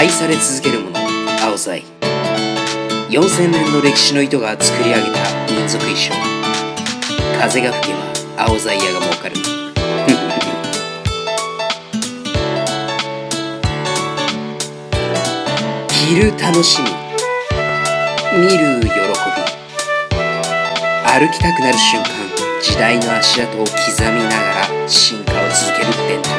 愛され続けるもの青材4000年の歴史の糸が作り上げた民族衣装。風が吹けば青材屋が儲かる着る楽しみ。見る喜び。歩きたくなる瞬間。時代の足跡を刻みながら進化を続ける伝統